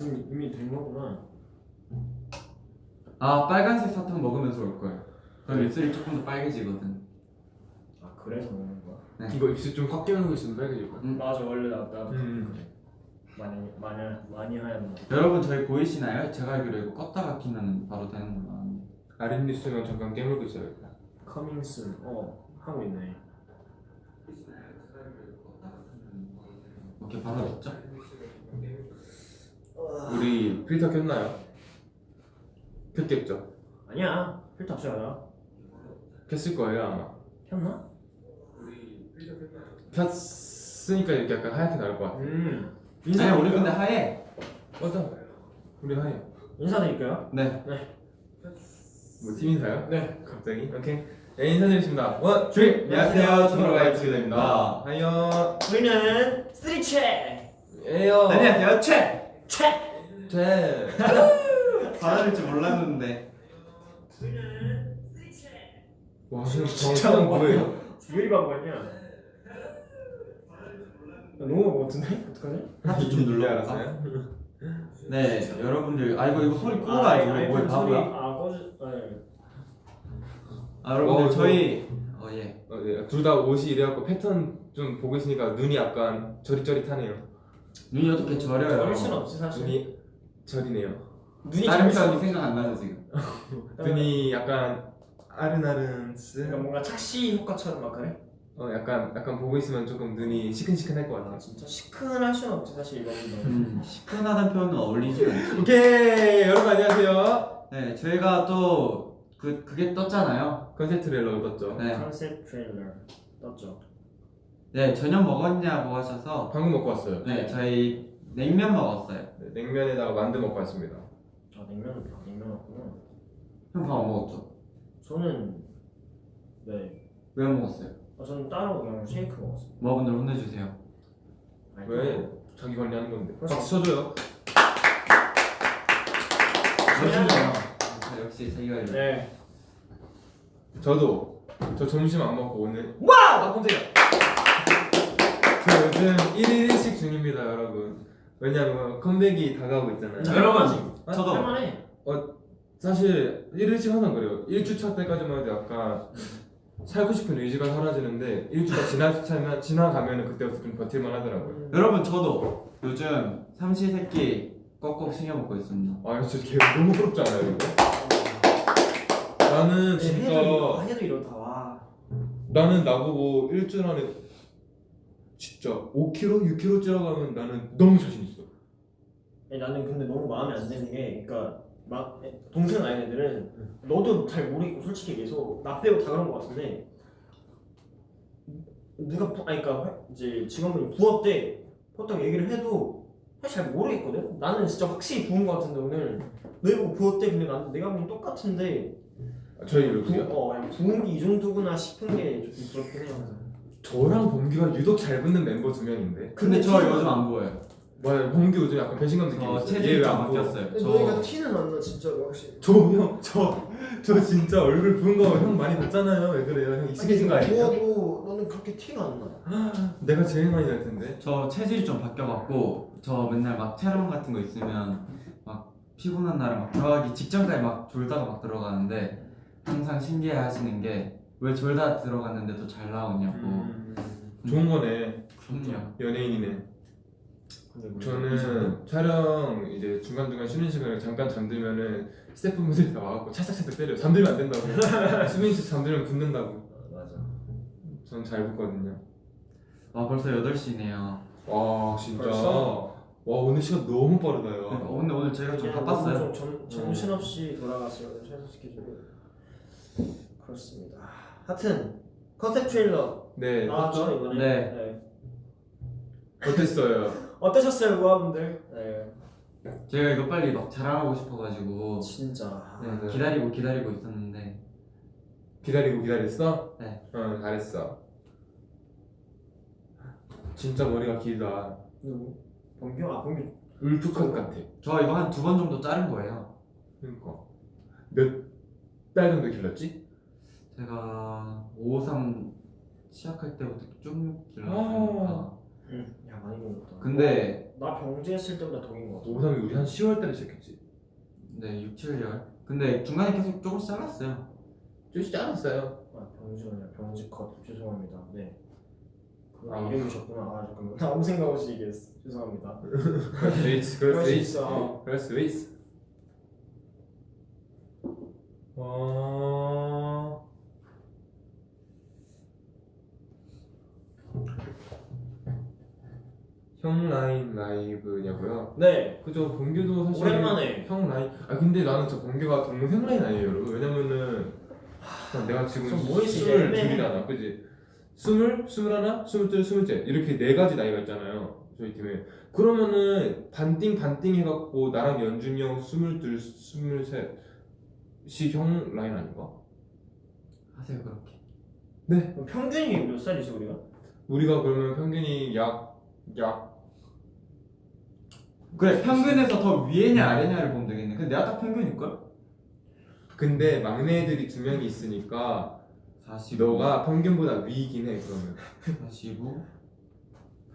이미, 이미 된 거구나. 아 빨간색 사탕 먹으면서 올 거예요. 그럼 입술이 조금 더 빨개지거든. 아 그래서 먹는 거야? 네. 이거 입술 좀꽉 깨우는 거 있으면 빨개질 거야 음. 맞아 원래 나 나도 음. 그래. 많이 많이 많이 하얀 거. 여러분 저희 보이시나요? 제가 알기로 이거 껐다가 키면 바로 되는 걸로 아는데. 아랫입술만 잠깐 깨물고 있어야겠다 Coming soon. 어 하고 있네. 오케이 바로 됐죠? 우리 필터 켰나요? 켰겠죠? 아니야 필터 없어요. 켰을 거예요 아마 켰나? 켰으니까 이렇게 약간 하얗게 나올 것 같아 음. 아니 우리 근데 하얘. 맞아 우리 하얘 인사드릴까요? 네. 뭐 팀 인사요? 네. 갑자기? 오케이 네 인사드리겠습니다 One dream 안녕하세요, 투모로우바이 투게더입니다. 안녕 우리는 쓰리체. 에요 안녕하세요 최. 최. 제 받아줄 줄 몰랐는데. 와 지금 정차는 뭐예요? 왜 이리 바보냐? 너무 바보 같은데? 어떡하지? 하트 좀 눌러. 알았어요? 네 여러분들 아 이거 이거 소리 끄고 가야지 우리 뭐에 바보야? 아 꺼주. 네. 아 여러분들 어, 이거- 저희 어 예. 어, 네. 둘다 옷이 이래갖고 패턴 좀 보고 있으니까 눈이 약간 저릿저릿하네요 눈이 어떻게 저려요? 저릴 수는 없지 사실. 눈이 저리네요 눈이 다른 없지. 생각 안 나죠 지금. 눈이 약간 아른아른스 그러니까 뭔가 착시 효과처럼 막 그래? 어 약간 약간 보고 있으면 조금 눈이 시큰시큰할 것 같아 아 진짜 시큰할 수는 없지 사실 이거는. 음, 시큰하다는 표현은 어울리지 않죠. 오케이 여러분 안녕하세요 네 저희가 또 그 그게 떴잖아요. 컨셉 트레일러 떴죠 네. 컨셉 트레일러 떴죠. 네 저녁 먹었냐고 하셔서 방금 먹고 왔어요 네 저희 냉면 먹었어요. 네, 냉면에다가 만두 먹고 왔습니다 아 냉면 냉면 왔구나. 형 밥 안 먹었죠? 저는 네. 왜 안 먹었어요? 아, 저는 따로 그냥 쉐이크 먹었어요. 모아분들 혼내주세요. 아니, 왜? 자기 관리하는 건데. 박수 쳐줘요 멋지죠? 역시 자기가 이래. 네. 저도 저 점심 안 먹고 오늘 Wow! 아 깜짝이야. 저 요즘 1일 1식 중입니다 여러분 왜냐면 컴백이 다가오고 있잖아요 여러분 아, 저도 할만해. 사실 1일 1식 항상 그래요 1주차 때까지만 해도 약간 살고 싶은 의지가 사라지는데 1주가 지나, 지나가면 그때부터 좀 버틸만 하더라고요 여러분 저도 요즘 삼시세끼 꼭꼭 챙겨 먹고 있습니다. 아 진짜 걔 너무 부럽지 않아요 이거? 나는 네, 해도 진짜 이러- 해도 이렇다 와. 나는 나보고 일주일 안에 진짜 5kg, 6kg 찌러가면 나는 너무 자신 있어 나는 근데 너무 마음에 안 드는 게 그러니까 막 동생 아닌 애들은 너도 잘 모르겠고 솔직히 계속 나 빼고 다 그런 거 같은데 누가 부- 아니 그러니까 회- 이제 직원분이 부업 때 보통 얘기를 해도 사실 잘 모르겠거든. 나는 진짜 확실히 부은 거 같은데 오늘 너희 보고 부업 때 근데 나는 내가 보면 똑같은데 아, 저희 부, 이렇게요? 어 부은 게 이 정도구나 싶은 게 조금 부럽긴 해요. 저랑 범규가 유독 잘 붙는 mem버 두 명인데 근데 저 요즘 안 보여요. 맞아요 범규 요즘 약간 배신감 느끼고 저 있어요 체질이 얘좀 왜안 보여? 바뀌었어요. 근데 저 너희가 티는 안 나 진짜로 확실히. 저형저 저 진짜 얼굴 부은 거 형 많이 봤잖아요 왜 그래요 형 익숙해진 거 아니에요? 부어도 너는 그렇게 티가 안 나. 내가 제일 많이 날 텐데 저 체질이 좀 바뀌어갖고 저 맨날 막 촬영 같은 거 있으면 막 피곤한 날에 막 들어가기 직전까지 막 졸다가 막 들어가는데 항상 신기해하시는 게 왜 졸다 들어갔는데도 잘 나오냐고. 음, 좋은 거네 그럼요. 연예인이네 뭐 저는 촬영 이제 중간중간 쉬는 시간에 잠깐 잠들면은 스태프분들이 다 와갖고 찰싹찰싹 때려요 잠들면 안 된다고 수민 씨 잠들면 붓는다고 맞아. 전 잘 붙거든요 아 벌써 8시네요. 와 진짜 벌써? 와 오늘 시간 너무 빠르다요 어, 근데 오늘 저희가 좀 그냥 바빴어요. 너무 좀 정, 정신없이 돌아갔어요 최소 스케줄이. 그렇습니다. 하여튼 컨셉 트레일러 네 나왔죠 이번에. 네. 어땠어요? 어떠셨어요 우아분들? 네. 제가 이거 빨리 막 자랑하고 싶어가지고 진짜. 네, 맞아요. 기다리고 기다리고 있었는데 기다리고 기다렸어? 네. 응 잘했어 진짜 머리가 길다? 범규? 아 범규. 울프컷 같아 저 이거 한 두 번 정도 자른 거예요. 그러니까 몇 달 정도 길렀지? 제가 553 시작할 때부터 쭉 아. 길렀으니까 응. 야 많이 먹었다. 근데 나 병재했을 때보다 더긴 것 같아. 고3이 우리 한 10월 달에 시작했지. 네 6, 7년 근데 중간에 계속 조금씩 잘랐어요 좀 짧았어요. 아 병지가 아니라 병지컷 죄송합니다. 네. 그 아. 이름이셨구나. 아 잠깐만 아무 생각 없이 얘기했어. 죄송합니다. 그럴 수 있지. 그럴 수수 있어. 있어. 그럴 수 있어. 어... 형 라인 라이브냐고요? 네. 그죠 범규도 사실 오랜만에. 형 라인 아 근데 나는 저 범규가 동생 라인 아니에요 여러분 왜냐면은 하, 내가 지금 스물. 둘이잖아 그지 스물 스물하나 스물둘 스물셋 이렇게 네 가지 나이가 있잖아요 저희 팀에 그러면은 반띵 반띵 해갖고 나랑 연준이 형 스물둘 스물셋이 형 라인 아닌가? 하세요 그렇게 그럼 평균이 몇 살이지 우리가? 우리가 그러면 평균이 약 약 그래 평균에서 더 위에냐 아래냐를 보면 되겠네. 근데 내가 딱 평균일걸? 근데 막내들이 두 명이 있으니까 45 너가 평균보다 위이긴 해 그러면. 45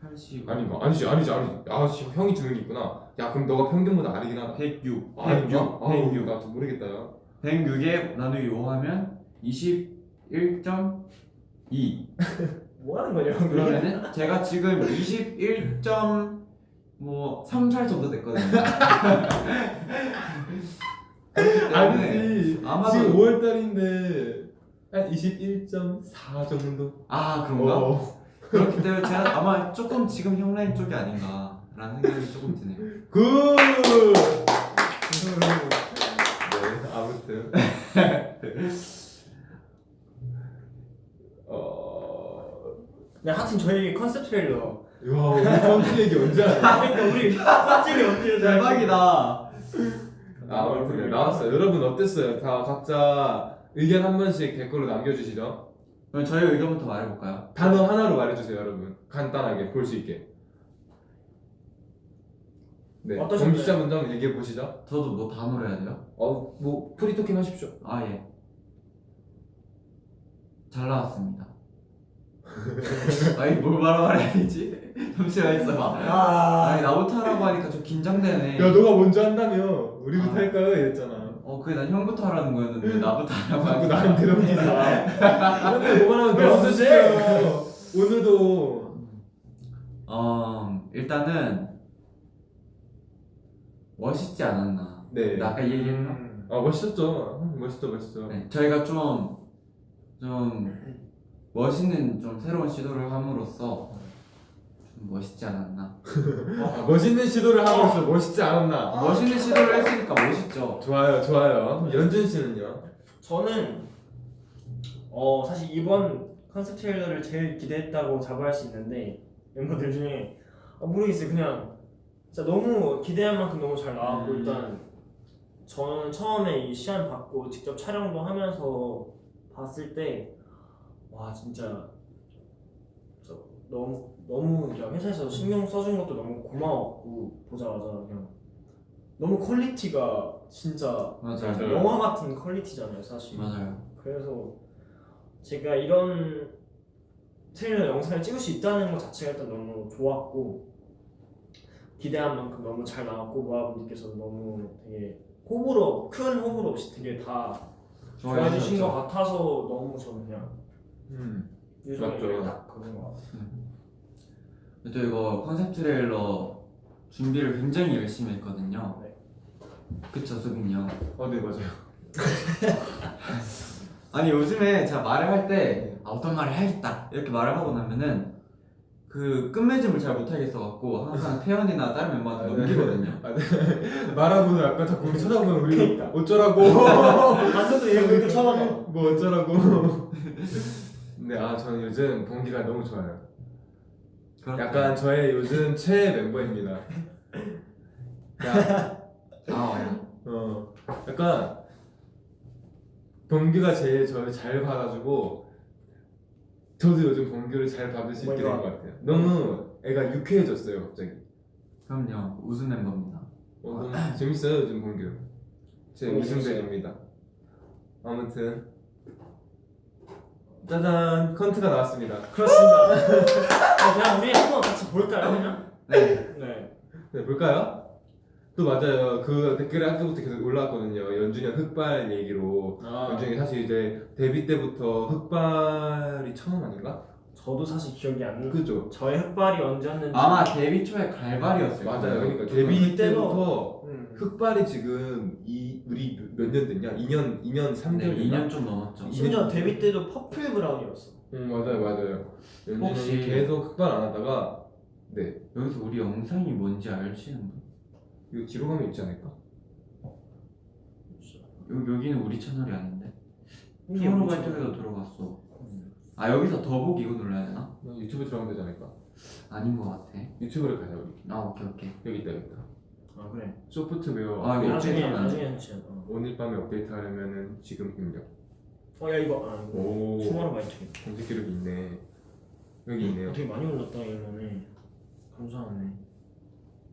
85 아닌가? 아니지 아니지 아니지. 아 씨, 형이 두 명이 있구나. 야 그럼 너가 평균보다 아래긴 하다. 106 아닌가? 106 아우 106 나도 모르겠다 야. 106에 나누기 5 하면 21.2 뭐 하는 거냐? 그러면은 제가 지금 21점 뭐 3살 정도 됐거든요. 아니지 아마도- 지금 5월 달인데 한 21.4 정도 아 그런가? 어. 그렇기 때문에 제가 아마 조금 지금 형 라인 쪽이 아닌가라는 생각이 조금 드네요. Good! 네 아무튼 어... 네 하여튼 저희 컨셉 트레일러. 야 우리 컨트 얘기 언제 하냐 그러니까 우리 컨셉이 언제 대박이다. 아, 아무튼 네, 나왔어요 여러분 어땠어요? 다 각자 의견 한 번씩 댓글로 남겨주시죠 그럼 저희 의견부터 말해볼까요? 단어 하나로 말해주세요 여러분 간단하게 볼 수 있게 네 어떠셨나요? 문제 한번 얘기해 보시죠 저도 뭐 단어로 해야 돼요? 어 뭐 프리토킹 하십시오 아 예. 잘 나왔습니다. 아니 뭘 말아 말해야 되지? 잠시만 있어봐. 아. 아니 나부터 하라고 하니까 좀 긴장되네. 야 너가 먼저 한다며 우리부터 아. 할까요? 이랬잖아 어 그게 난 형부터 하라는 거였는데 나부터 하라고 하니까 나한테 넘기자 근데 왜 너부터 언제? 시켜요 오늘도 어 일단은 멋있지 않았나 네나 아까 얘기했나? 음. 아 멋있었죠 음, 멋있죠 멋있죠 네, 저희가 좀, 좀 멋있는 좀 새로운 시도를 함으로써 좀 멋있지 않았나? 아, 멋있는 시도를 함으로써 멋있지 않았나? 멋있는 시도를 했으니까 멋있죠. 좋아요 좋아요. 연준 씨는요? 저는 어 사실 이번 컨셉 트레일러를 제일 기대했다고 자부할 수 있는데 멤버들 중에 아, 모르겠어요. 그냥 진짜 너무 기대한 만큼 너무 잘 나왔고 음. 일단 저는 처음에 이 시안 받고 직접 촬영도 하면서 봤을 때 와 진짜. 저 너무 너무 그냥 회사에서 신경 써준 것도 너무 고마웠고 보자마자 그냥. 너무 퀄리티가 진짜 맞아요. 영화 같은 퀄리티잖아요 사실. 맞아요. 그래서 제가 이런 트레일러 영상을 찍을 수 있다는 것 자체가 일단 너무 좋았고 기대한 만큼 너무 잘 나왔고 모아분들께서 너무 되게 호불호 큰 호불호 없이 되게 다 좋아해 주신 것 같아서 너무 저는 그냥 음. 요즘에 맞죠. 딱 그런 것 같아요. 또 이거 컨셉 트레일러 준비를 굉장히 열심히 했거든요. 네. 그쵸 수빈이 형? 어, 네 맞아요. 아니 요즘에 제가 말을 할 때 아, 어떤 말을 해야겠다 이렇게 말을 하고 나면은 그 끝맺음을 잘 못하겠어 갖고 항상 태연이나 다른 멤버한테 넘기거든요. 말하고는 아까 자꾸 우리 쳐다보면 우리. 어쩌라고. 완전도 얘가 이렇게 쳐다봐. 뭐 어쩌라고 네, 아 저는 요즘 봉기가 너무 좋아요. 그렇구나. 약간 저의 요즘 최애 멤버입니다. 야, 아 어, 약간 범규가 제일 저를 잘 봐가지고 저도 요즘 범규를 잘 받을 수 있게 된 것 같아요. 너무 애가 유쾌해졌어요 갑자기. 그럼요. 우승 멤버입니다. 어, 너무 재밌어요 요즘 범규 제 우승배입니다. 아무튼 짜잔 컨트가 나왔습니다 그렇습니다 어, 그냥 우리 한번 같이 볼까요 그냥? 네 네 네, 볼까요? 또 맞아요. 그 댓글에 아까부터 계속 올라왔거든요. 연준이 형 흑발 얘기로. 아, 연준이 사실 이제 데뷔 때부터 흑발이 처음 아닌가? 저도 사실 기억이 안 나. 그죠? 저의 흑발이 언제였는지. 아마 데뷔 초에 갈발이었어요. 맞아요. 그러니까. 데뷔 때부터 음. 흑발이 지금 이 우리 몇 년 됐냐? 2년 2년 3개월 네, 됐나? 2년 좀 넘었죠. 심지어 데뷔 때도 purple brown이었어. 응 맞아요 맞아요. 연준이 혹시- 계속 흑발 안 하다가 네 여기서 우리 영상이 뭔지 아시는 분? 이거 뒤로 가면 있지 않을까? 여기, 여기는 우리 채널이 아닌데. 처음으로? 갈 때도 들어갔어. 아 여기서 더보기 이거 눌러야 되나? 나 유튜브 들어가면 되지 않을까? 아닌 것 같아. 유튜브를 가자 우리. 아 오케이 오케이. 여기 있다 여기 있다. 아 그래. 소프트웨어 아, 업데이트. 이거 나중에 안 나중에 해주세요. 어. 오늘 밤에 업데이트 하려면은 지금 입력. 어야 이거 아 이거 오 투모로우 바이 투. 검색 기록이 있네. 여기 있네요. 되게 많이 올랐다 이번에. 감사하네.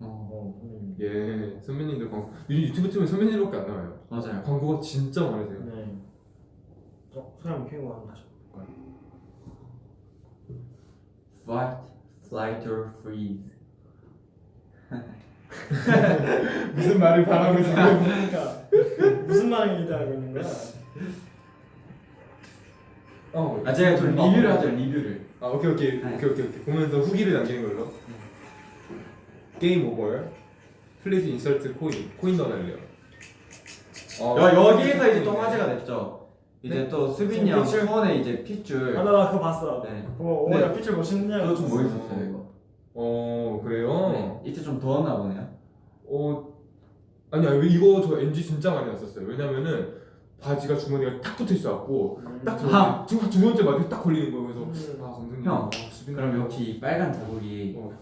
어 어 선배님. 예 선배님들 광고 요즘 유튜브 틀면 선배님밖에 안 나와요. 맞아요. 광고가 진짜 많으세요. 네. 어 한번 켜고 한번 다시 볼까요? Fight, flight or freeze. 무슨 말을 바라고 지금? 그러니까 무슨 말을 기대하고 있는 거야? 어. 아 제가 좀 리뷰를 하죠 리뷰를. 아 오케이 오케이 네. 오케이 오케이 오케이 보면서 후기를 남기는 걸로. Game over. Please insert coin. 코인 넣어달래요. 어, 여, 여기에서 이제 또 화제가 됐죠. 이제 네? 또 수빈이 형 핏줄? 수빈의 이제 핏줄. 아나 나 그거 봤어. 네. 그거 네. 오 야 핏줄 멋있냐? 그거 좀 멋있었어요 이거. 어 그래요? 네. 이때 좀 더웠나 보네요. 어 아니야 이거 저 NG 진짜 많이 났었어요. 왜냐면은 바지가 주머니가 탁 붙어 있어갖고 딱 아. 두, 두 번째 바지 딱 걸리는 거예요. 그래서 음. 아 감독님. 형, 아, 수빈이 그럼 역시 이 빨간 자국이 어.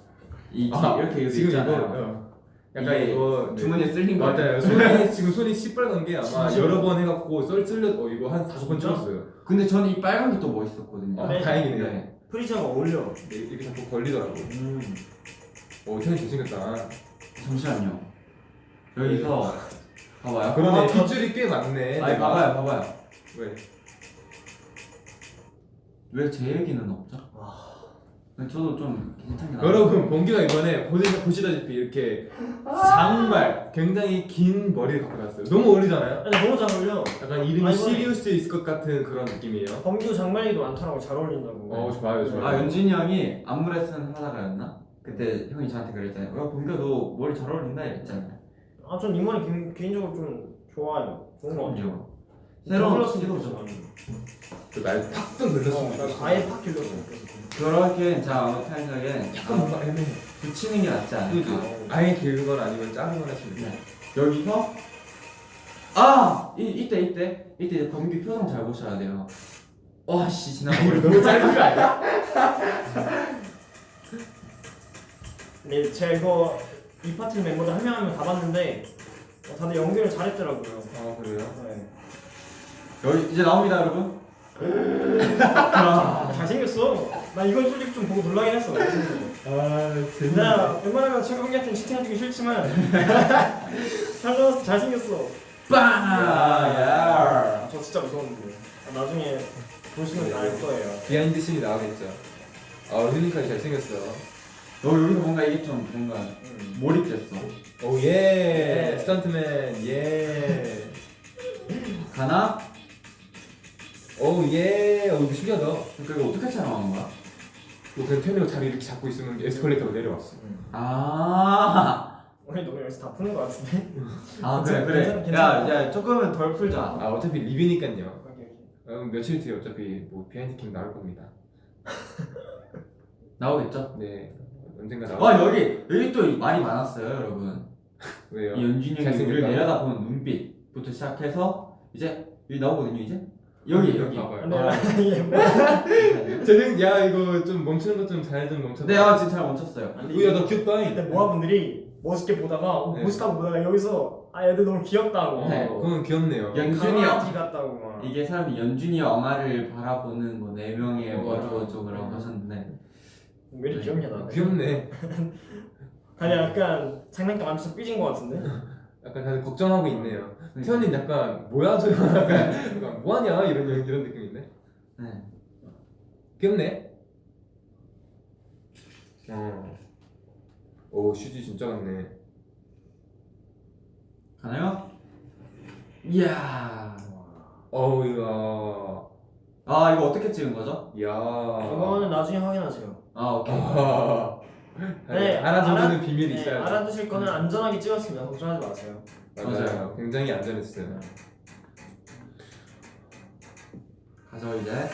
이 아, 이렇게 여기 지금 있잖아요. 어. 약간 이거 네. 주머니에 쓸린 거 맞아요. 손이 지금 손이 시뻘건 게 아마 진짜? 여러 번 해갖고 썰 쓸려 어 이거 한 다섯 번? 찍었어요. 근데 저는 이 빨간 게 또 멋있었거든요. 아, 네. 다행이네요. 네. 프리저가 어울려. 네, 이렇게 자꾸 걸리더라고. 음. 어 태현이 잘생겼다. 잠시만요. 여기서 봐봐요. 그러네 아, 저- 핏줄이 꽤 많네. 아니 봐봐요, 봐봐요. 왜? 왜 제 얘기는 없죠? 저도 좀 괜찮게. 여러분 봉규가 이번에 보시, 보시다시피 이렇게 장발 굉장히 긴 머리를 갖고 나왔어요. 너무 어울리잖아요. 아니 너무 잘 어울려. 약간 이름이 아이고. 시리우스에 있을 것 같은 그런 느낌이에요. 범규 장발이도 많더라고 잘 어울린다고. 어 좋아요 좋아요. 아 연진이 형이 안무 레슨 하다가였나? 그때 형이 저한테 그랬잖아요. 야 범규 너 머리 잘 어울린다 이랬잖아요. 아, 전 이 머리 개- 개인적으로 좀 좋아요. 좋은 거 같아요. 새로운 길렀으면 시도죠. 좋겠어, 나는. 날 팍좀 늘렸으면 어, 좋겠어. 난 아예 팍 길렀으면 좋겠어. 그렇게 자 아무튼 생각엔 약간 뭔가 애매해. 붙이는 게 낫지 않을까. 어. 아예 기른 건 아니면 건 하시면 돼요. 네. 여기서 아 이, 이때 이때 이때 이제 범규 표정 잘 보셔야 돼요. 와씨 지나가버려. 너무 짧은 거 아니야? 네, 제가 이거 이 파트 멤버들 한 명 한 명 다 봤는데 어, 다들 연기를 잘했더라고요. 아 그래요? 네. 여기 이제 나옵니다 여러분. 아, 잘생겼어. 나 이건 솔직히 좀 보고 놀라긴 했어. 아 나 웬만하면 최근기한테 치팅해주기 싫지만 잘 나왔어, 잘생겼어. 빵! 아, 저 진짜 무서웠는데. 아, 나중에 보시면 알 거예요. behind scene이 나오겠죠. 아 힐링까지 잘생겼어. 너 여기서 뭔가 이게 좀 뭔가 음. 몰입됐어. Oh yeah 예. 스턴트맨 예. 가나? oh yeah. 오 이거 신기하다. 그러니까 이거 어떻게 촬영한 거야? 뭐 그냥 태현이가 자리 이렇게 잡고 있으면 에스컬레이터로 내려왔어. 아, 우리 너무 여기서 다 푸는 거 같은데? 아 그래 그래. 괜찮아, 괜찮아. 야, 야 조금은 덜 풀자. 아 어차피 리뷰니까요. 음, 며칠 뒤에 어차피 뭐 behind cam 나올 겁니다. 나오겠죠? 네 언젠가 나올. 와 여기 여기 또 말이 많았어요 여러분. 왜요? 이 연준이 형이. 우리를 내려다보는 눈빛부터 시작해서 이제 여기 나오거든요 이제. 여기 여기. 봐봐요. 근데 아? 쟤는 야 이거 좀 멈추는 것 좀 잘 좀 멈춰. 네, 아 지금 잘 멈췄어요. 우야 너 귀엽다. 그때 모아분들이 멋있게 보다가 어, 네. 멋있다고 보다가 여기서 아 얘들 너무 귀엽다고 네. 어, 그건 귀엽네요. 연준이 형. 같다고 막 이게 사람이 연준이 엄마를 바라보는 뭐 네 명의 어, 어쩌고저쩌고라고 음. 하셨는데 왜 이렇게 귀엽냐 나 귀엽네. 아니 약간 장난감 안 쳐서 삐진 거 같은데? 약간 다들 걱정하고 있네요. 네. 태연이는 약간 뭐야 저 약간, 뭐하냐 이런 이런 느낌인데. 네. 귀엽네. 어. 오 휴지 진짜 같네. 가나요? 이야. 어우 이야. 아 이거 어떻게 찍은 거죠? 이야. 이거는 나중에 확인하세요. 아 오케이. 아. 네, 하나 정도는 알아- 비밀이 네, 있어요. 알아두실 거는 안전하게 찍었습니다. 걱정하지 마세요. 맞아요. 맞아요. 굉장히 안전했어요. 가져 이제.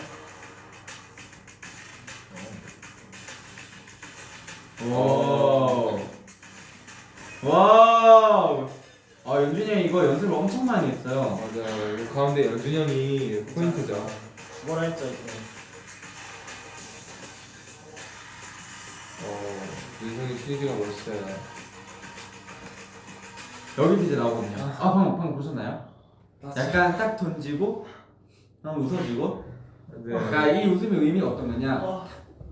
오. wow. 아 연준이 형 이거 연습을 엄청 많이 했어요. 맞아요. 이 가운데 연준이 형이 포인트죠. 뭐라 했죠 이거. 어, 윤성이 휴지가 멋있어요. 여기 이제 나오거든요. 아 방금 방금 보셨나요? 약간 딱 던지고 한번 웃어주고. 네. 그러니까 이 웃음의 의미가 어떤 거냐? 아,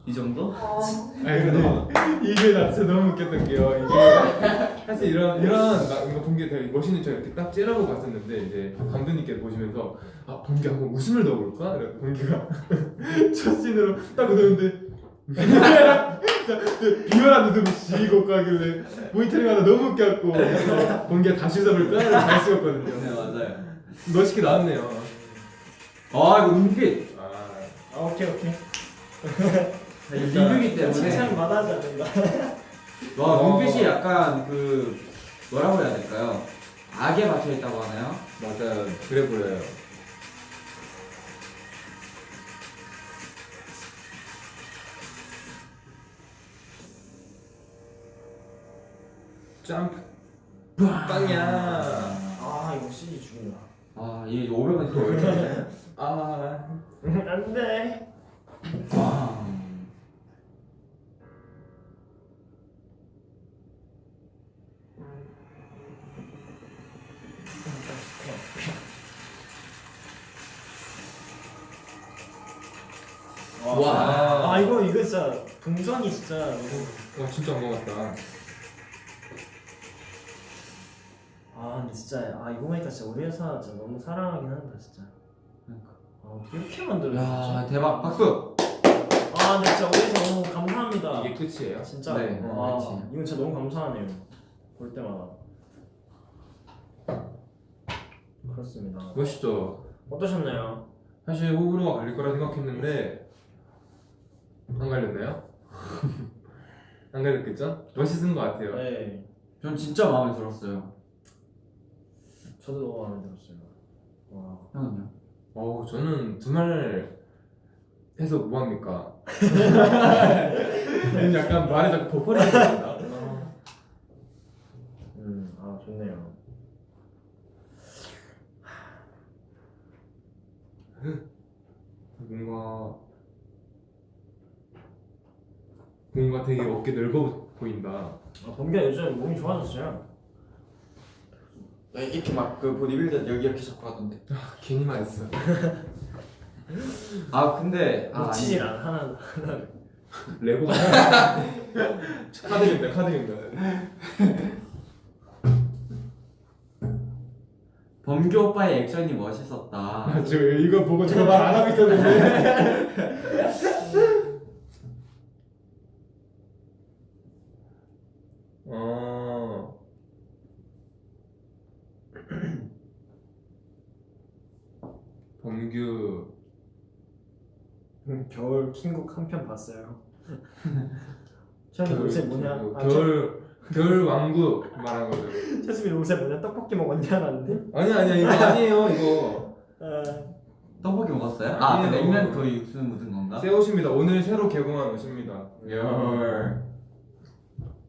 이 정도? 아니 근데 이게 나 진짜 너무 웃겼던 게요. 이게 사실 이런 이런 나 이거 본게 되게 멋있는 척 이렇게 딱 째라고 봤었는데 이제 감독님께서 보시면서 아 본게 한번 웃음을 넣어볼까? 이래 본게가 첫 씬으로 딱 웃었는데 비열한 웃음을 지고 가길래 모니터링 하다 너무 웃겨갖고 그래서 본게 다시 웃어볼까? 이러고 다시 네. 맞아요. 멋있게 나왔네요. 아 이거 눈빛. 아, 아 오케이 오케이. 리뷰기 때문에. 칭찬 받아야지 않는다. 와 어. 눈빛이 약간 그 뭐라고 해야 될까요? 악에 박혀 있다고 하나요? 맞아요. 그래 보여요. 점프 빵야. 아 이거 CG 죽인다. 아 이게 500원 더. 아. 안돼. 아. 와. 아 이거 이거 진짜 동선이 진짜 너무. 와 진짜 안 먹었다. 아 근데 진짜 아 이거 보니까 진짜 우리 회사 진짜 너무 사랑하긴 한다 진짜. 아 어떻게 이렇게 야 만들어졌지? 대박 박수. 아 근데 진짜 우리 회사 너무 감사합니다. 이게 끝이에요? 진짜. 네, 아 그렇지. 이건 진짜 너무 감사하네요. 볼 때마다. 그렇습니다. 멋있죠. 어떠셨나요? 사실 호불호가 갈릴 거라 생각했는데 안 갈렸나요? 안 갈렸겠죠? 멋있은 것 같아요. 네, 전 진짜 마음에 들었어요. 저도 너무 마음에 들었어요. 와. 형은요? 어우 저는 두말 해서 뭐 합니까? 약간 말이 자꾸 버퍼링이 된다. 음, 아 좋네요. 뭔가 뭔가 되게 어깨 넓어 보인다. 아 범규야 요즘 몸이 좋아졌어요. 이렇게 막 그 보디빌더 여기 이렇게 잡고 하던데. 아, 괜히 말했어. 아 근데 아, 놓치질 아니. 않아 하나. 레고가 카드입니다. 카드입니다. 범규 오빠의 액션이 멋있었다. 아, 저 이거 보고 제가 말 안 하고 있었는데. 어. 범규 음, 겨울 킹국 한 편 봤어요. 최근에 요새 뭐냐? 아, 겨울 겨울 왕국 말한 거죠. 최수빈 요새 뭐냐? 떡볶이 먹었냐라는데? 아니 아니야 이거 아니에요 이거. 아, 떡볶이 먹었어요? 아. 냉면 그 육수 묻은 건가? 새 옷입니다. 오늘 새로 개봉한 옷입니다. 열.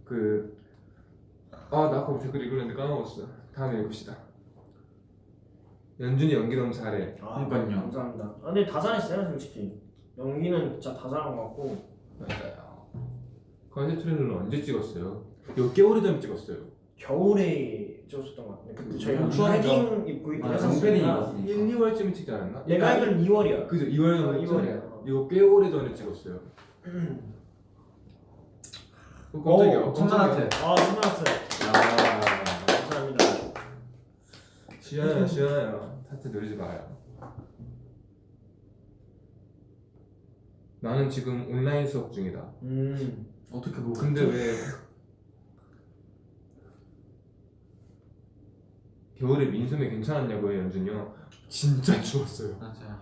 그. 아, 나 아까 댓글 읽었는데 까먹었어. 다음에 읽읍시다. 연준이 연기 너무 잘해. 아, 그러니까요. 감사합니다. 아, 근데 다 잘했어요 솔직히. 연기는 진짜 다 잘한 것 같고. 맞아요. 컨셉 트레일러는 언제 찍었어요? 몇 개월 전에 찍었어요. 겨울에 찍었었던 것 같은데 그때 저희가 음, 추워져. 패딩 입고 아, 있었으니까 롱패딩 입었어. 1, 2월쯤에 찍지 않았나? 내가 알기로는 2월이야 그죠, 2월 아, 전에 2월이야. 이거 꽤 오래 전에 찍었어요. 어, 깜짝이야. 오, 천만 깜짝이야. 하트. 아 야, 감사합니다 시원해요, 시원해요. 하트 누르지 마요. 나는 지금 온라인 수업 중이다. 음 어떻게 보고? 근데 왜 겨울에 민소매 괜찮았냐고요, 연준이 형. 진짜 추웠어요. 맞아.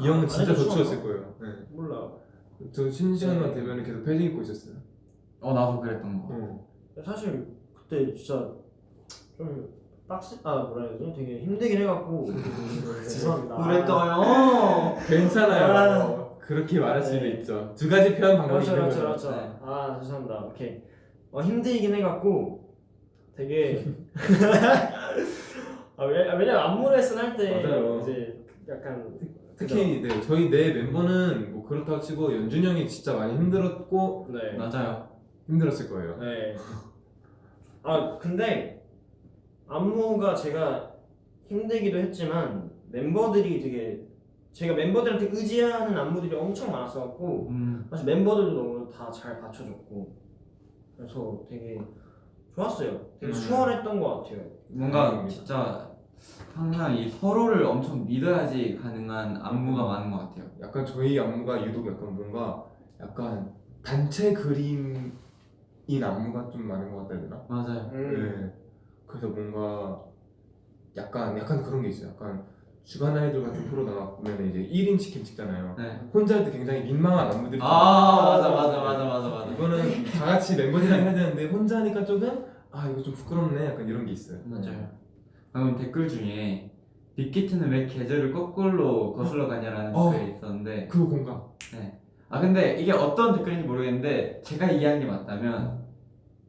이 형은 진짜 더 추웠을 거예요. 네. 몰라. 저 쉬는 시간만 네. 되면 은 계속 패딩 입고 있었어요. 어 나도 그랬던 거. 어. 사실 그때 진짜 좀 빡세 아 뭐라 해야 되지? 되게 힘들긴 해갖고 죄송합니다. 그랬어요. 괜찮아요. 아. 그렇게 말할 수도 네. 있죠 두 가지 표현 방법이 그렇죠 그렇죠 그렇죠. 네. 아 죄송합니다. 오케이. 어 힘들긴 해갖고 되게 아, 왜, 아, 왜냐면 안무 레슨 할 때. 이제 약간 특히 네, 저희 네 멤버는 뭐 그렇다고 치고 연준 형이 진짜 많이 힘들었고 네. 맞아요. 힘들었을 거예요 네. 아 근데 안무가 제가 힘들기도 했지만 멤버들이 되게 제가 멤버들한테 의지하는 안무들이 엄청 많았어갖고 음 사실 멤버들도 너무 다 잘 받쳐줬고 그래서 되게 좋았어요. 되게 음. 수월했던 것 같아요. 뭔가 다행입니다. 진짜 항상 이 서로를 엄청 믿어야지 가능한 안무가 많은 것 같아요. 약간 저희 안무가 유독 약간 뭔가 약간 단체 그림인 안무가 좀 많은 것 같다 해야 되나? 맞아요. 네. 그래서 뭔가 약간 약간 그런 게 있어요. 약간 주간 아이돌 같은 프로 나가면 이제 1인 치킨 찍잖아요. 네. 혼자 할 때 굉장히 민망한 안무들이 아 맞아 맞아 맞아 맞아 맞아. 이거는 다 같이 멤버들이랑 해야 되는데 혼자 하니까 조금 아 이거 좀 부끄럽네 약간 이런 게 있어요. 맞아요. 방금 댓글 중에 빅히트는 왜 계절을 거꾸로 거슬러 가냐라는 어. 댓글이 있었는데 그거 공감. 아 근데 이게 어떤 댓글인지 모르겠는데 제가 이해한 게 맞다면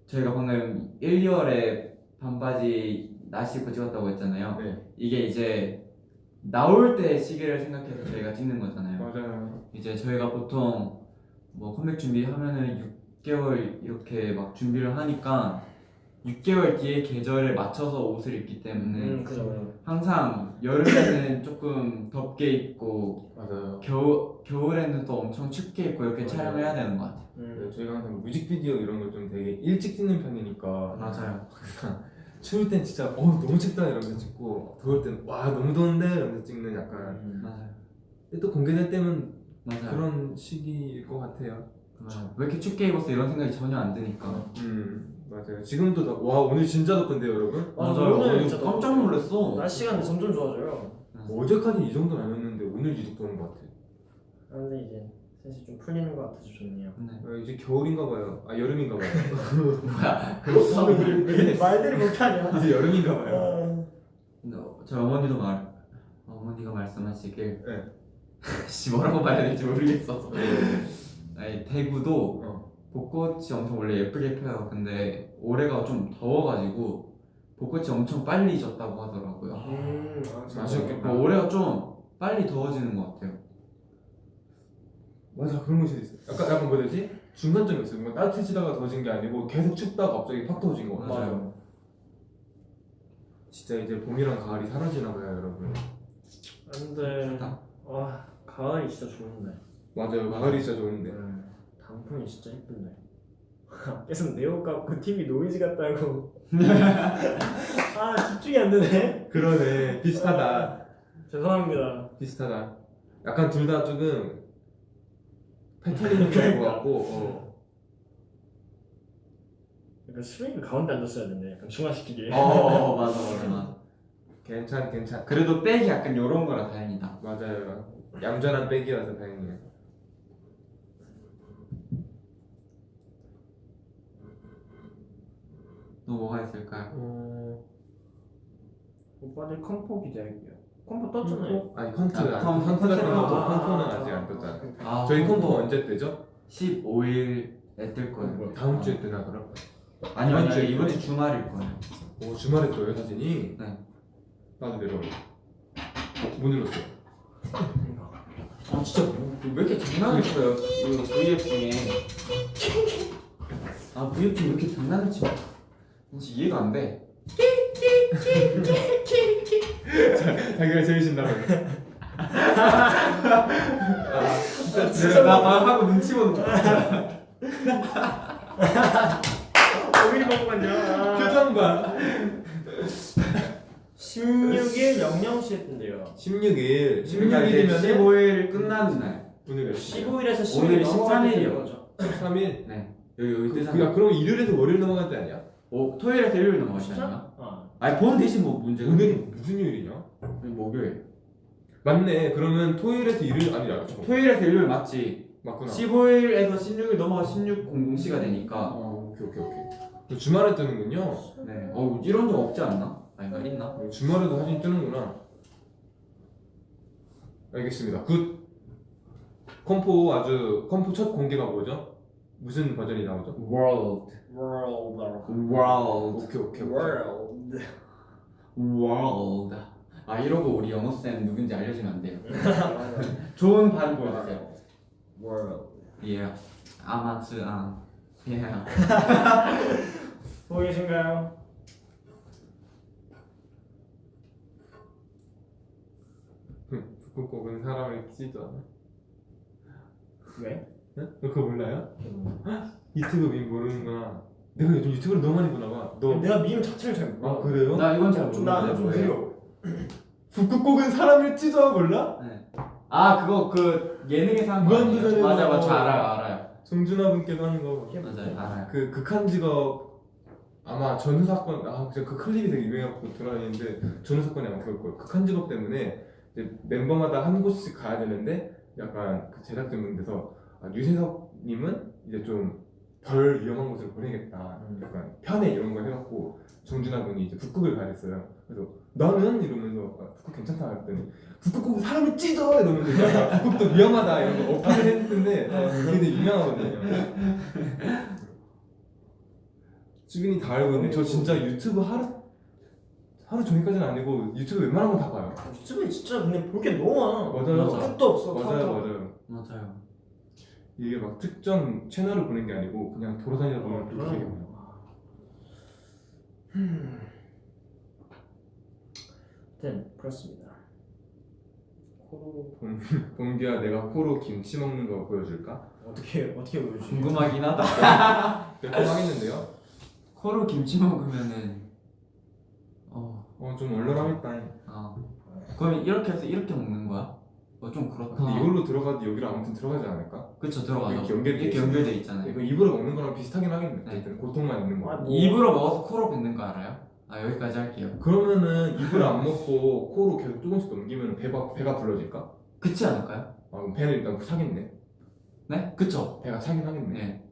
저희가 방금 1, 2월에 반바지 나시 입고 찍었다고 했잖아요. 네 이게 이제 나올 때 시기를 생각해서 저희가 찍는 거잖아요. 맞아요. 이제 저희가 보통 뭐 컴백 준비하면은 6개월 이렇게 막 준비를 하니까 6개월 뒤에 계절에 맞춰서 옷을 입기 때문에 음 그죠. 항상 여름에는 조금 덥게 입고 맞아요. 겨우, 겨울에는 또 엄청 춥게 입고 이렇게 맞아요. 촬영을 해야 되는 것 같아요. 네, 음. 저희가 항상 뮤직비디오 이런 걸 좀 되게 일찍 찍는 편이니까 맞아요. 추울 땐 진짜 어 너무 춥다 이러면서 찍고 더울 땐 와 너무 더운데 이러면서 찍는 약간 음. 맞아요. 근데 또 공개될 때면 맞아요. 그런 시기일 것 같아요. 맞아요. 왜 이렇게 춥게 입었어 이런 생각이 전혀 안 드니까. 음 맞아요. 지금도 더, 와 오늘 진짜 덥던데요 여러분? 맞아요. 오늘 오늘 진짜 깜짝 놀랐어. 날씨가 점점 좋아져요. 어제까지 이 정도는 아니었는데 오늘 유독 더운 것 같아. 아, 근데 이제 슬슬 좀 풀리는 것 같아서 좋네요. 네. 아, 이제 겨울인가 봐요. 아 여름인가 봐요. 뭐야? 말들이 못하냐? 이제 여름인가 봐요. 근데 저희 어머니도 말 어머니가 말씀하시길 네. 씨 뭐라고 말해야 될지 모르겠어서 아니 대구도 어. 벚꽃이 엄청 원래 예쁘게 펴요 근데 올해가 좀 더워가지고 벚꽃이 엄청 빨리 졌다고 하더라고요 음, 아. 아쉽겠다. 뭐 올해가 좀 빨리 더워지는 것 같아요 맞아 그런 것이 있어. 약간 약간 뭐지? 중간점이 있어요. 뭔가 따뜻해지다가 더워진 게 아니고 계속 춥다가 갑자기 팍 더워진 거 같아요. 맞아요. 진짜 이제 봄이랑 가을이 사라지나 봐요, 여러분. 근데 좋다. 와 가을이 진짜 좋은데. 맞아요. 가을이 진짜 좋은데. 음, 단풍이 진짜 예쁜데. 계속 내옷 갖고 TV 노이즈 같다고. 아 집중이 안 되네. 그러네. 비슷하다. 죄송합니다. 비슷하다. 약간 둘 다 조금 패턴이 있는 것 같고. 어. 약간 수익을 가운데 앉았어야 되네. 약간 중화시키기. 어 맞아 맞아 맞아 괜찮 괜찮. 그래도 백이 약간 요런 거라 다행이다 맞아요. 얌전한 백이라서 다행이에요. 또 뭐가 있을까요? 어... 오빠들 컨포 기대할게요. 컴포 떴잖아요. 아니 컨트 아, 아, 컴- 컨트 같은 것도 아, 컨트는 아, 아직 아, 안 떴잖아. 아, 저희 컨포 컨포 언제 뜨죠? 15일에 뜰 거예요 다음 주에 뜨나 그럼? 아니요 이번 아니요 주에 이번 주? 주말일 거예요 오 주말에 떠요 사진이? 네. 나도 내려올래. 못 눌렀어. 아 진짜 뭐, 왜 이렇게 장난을 쳐요 그 V앱 중에 아 중에 왜 이렇게 장난을 쳐 진짜 이해가 안 돼 자기가 제일 신나요. 진짜 나 방금 하고 눈치 보는 거야 오일이 먹었냐? 표정 봐. 16일 00시에 뜬대요. 16일. 16일이면 16일이면 15일 끝나는 날 오늘 몇 시? 15일에서 10일 오늘이 넘어가야 13일 이요. 되는 거죠. 13일. 네 여기 여기 그, 뜨잖아 야 그럼 일요일에서 월요일 넘어갈 때 아니야? 오 토요일에서 일요일 넘어가시잖아요 아, 아니 보면 되지 뭐 문제가. 오늘이 무슨 요일이냐? 목요일. 맞네. 그러면 토요일에서 일요일 아니야. 잠깐. 토요일에서 일요일 맞지. 맞구나. 15일에서 16일 넘어가 16일 00시가 되니까. 어, 오케이 오케이 오케이. 또 주말에 뜨는군요. 네. 어 이런 적 없지 않나? 아닌가 있나? 어, 주말에도 사진 뜨는구나. 알겠습니다. good. 컨포 아주 컨포 첫 공개가 뭐죠? 무슨 버전이 나오죠? World. World. World. 오케이 오케이. World. World. 아 이러고 우리 영어 쌤 누군지 알려주면 안 돼요. 좋은 반 보여주세요. World. Yeah. 아마추아. Yeah. 보고 계신가요? 북극곰은 사람을 않아. 왜? 응? 너 그거 몰라요? 유튜브 밈 모르는구나. 내가 요즘 유튜브를 너무 많이 보나 봐. 너. 내가 밈 자체를 잘 몰라. 아 그래요? 나 이건 잘좀 모르는데 나는 좀 뭐예요? 느려. 북극곰은 사람을 찢어 몰라? 네. 아 그거 그 예능에서 한거 아니에요? 무한도전에서 맞아 맞아 알아요 알아요. 정준하 분께서 하는 거. 맞아요 알아요. 그 극한 직업 아마 전후 사건 아 진짜 그 클립이 되게 유명하고 돌아다니는데 전후 사건이 아마 그럴 거예요. 극한 직업 때문에 이제 멤버마다 한 곳씩 가야 되는데 약간 그 제작진분께서 아, 유재석님은 이제 좀 덜 위험한 곳으로 보내겠다. 음. 약간 편해 이런 걸 해갖고 정준하 분이 이제 북극을 가야 됐어요. 그래서 나는 이러면서 아, 북극 괜찮다 했더니 북극 은 사람을 찢어 이러면서 북극도 위험하다 이런 거 어필을 했는데 그게 되게 유명하거든요. 주빈이 다 알고 있는데 저 진짜 유튜브 하루 하루 종일까지는 아니고 유튜브 웬만한 건 다 봐요. 유튜브에 진짜 근데 볼 게 너무 많아. 맞아요. 맞아. 끝도 없어. 맞아요. 맞아요. 맞아요. 이게 막 특정 채널을 보는 게 아니고 그냥 돌아다니다 보면 어, 되게 그럼. 많아요. 네, 그렇습니다. 코로 봉기야 내가 코로 김치 먹는 거 보여줄까? 어떻게 어떻게 보여주지? 궁금하긴 하다. 매콤하겠는데요? 코로 김치 먹으면은 어, 어좀 얼얼하겠다. 아 그럼 이렇게 해서 이렇게 먹는 거야? 어 좀 그렇다. 근데 이걸로 들어가도 여기로 아무튼 들어가지 않을까? 그쵸 들어가죠. 이렇게 연결돼 이렇게. 연결돼 있잖아요. 이거 입으로 먹는 거랑 비슷하긴 하겠네. 네. 고통만 있는 거. 아, 뭐. 입으로 먹어서 코로 뱉는 거 알아요? 아 여기까지 할게요. 그러면은 입을 안 먹고 코로 계속 조금씩 넘기면 배가 배가 불러질까? 그치 않을까요? 아 그럼 배는 일단 차겠네. 네? 그쵸? 배가 차긴 하겠네. 네.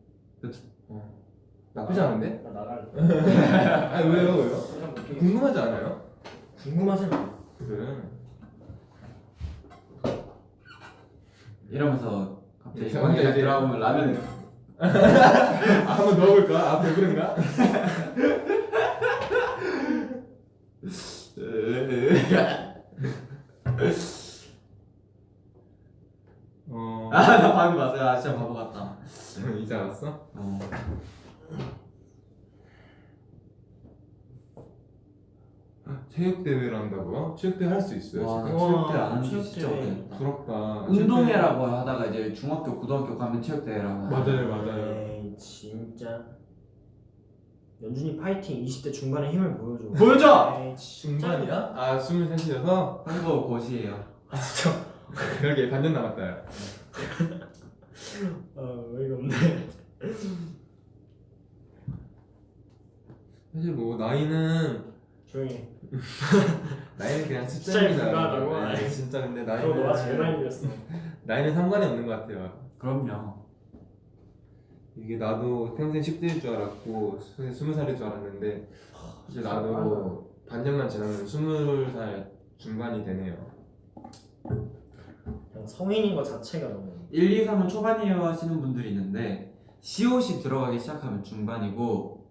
나쁘지 않은데? 나 나갈래. 아 왜요 왜요? 궁금하지 않아요? 궁금하진 않아. 그래. 이러면서 갑자기 이제 형이가 이제- 들어오면 라면 아, 한번 넣어볼까? 아 배부른가? 어 아나 방금 봤어요. 아 진짜 바보 같다. 이제 알았어? 어. 체육 대회를 한다고요? 체육 대회 할 수 있어요 와? 나 체육대 안 하는 지 체육 진짜 대회. 오래됐다. 부럽다. 운동회라고 하다가 이제 중학교, 고등학교 가면 체육대회라고 하잖아요. 맞아요 맞아요. 에이 진짜. 연준이 파이팅 20대 중반의 힘을 보여줘. 보여줘! 에이 진짜. 중반이야? 아 23이어서 한국 고시예요. 아 진짜. 그러게 반년 남았다. 어 어이가 없네. 사실 뭐 나이는 조용히. 해. 나이는 그냥 숫자에 숫자입니다. 불과하다고? 네, 진짜 근데 나이는 너가 제일 많이 밀렸어. 나이는 상관이 없는 것 같아요. 그럼요. 이게 나도 평생 10대일 줄 알았고 평생 20살일 줄 알았는데 이제 나도 반 년만 지나면 20살 중반이 되네요. 그냥 성인인 것 자체가 너무. 1, 2, 3은 초반이에요 하시는 분들이 있는데 시옷이 들어가기 시작하면 중반이고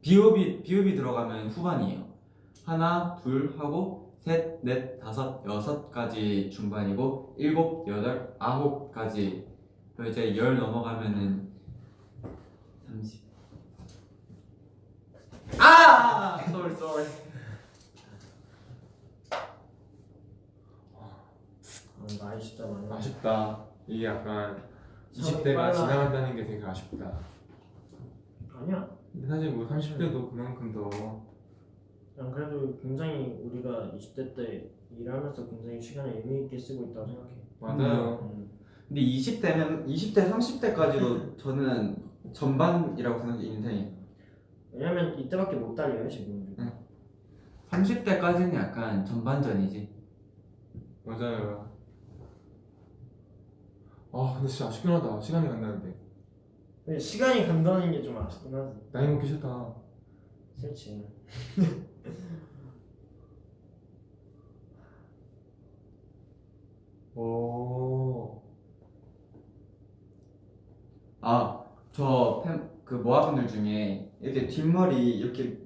비읍이 비읍이 들어가면 후반이에요. 하나, 둘 하고 셋, 넷, 다섯, 여섯까지 중반이고 일곱, 여덟, 아홉까지 그리고 이제 열 넘어가면은 30. 아! sorry sorry. 아, 나이 진짜 많이. 아쉽다. 이게 약간 사람이 20대가 빨라. 지나간다는 게 되게 아쉽다. 아니야. 근데 사실 뭐 30대도 그만큼 더 그냥 그래도 굉장히 우리가 20대 때 일하면서 굉장히 시간을 의미 있게 쓰고 있다고 생각해. 맞아요. 음. 근데 20대면 20대 30대까지도 저는 전반이라고 생각해 인생이. 왜냐면 이때밖에 못 달려요 지금. 응. 30대까지는 약간 전반전이지. 맞아요. 아 근데 진짜 아쉽긴 하다. 시간이 간다는데. 근데 시간이 간다는 게 좀 아쉽긴 하지. 나이 먹기 싫다. 싫지. 오. 아, 저그 모아분들 중에 이렇게 뒷머리 이렇게